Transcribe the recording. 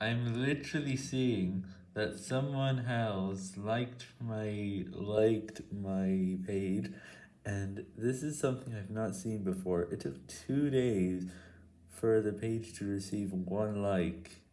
I'm literally seeing that someone else liked my liked my page, and this is something I've not seen before. It took two days for the page to receive one like.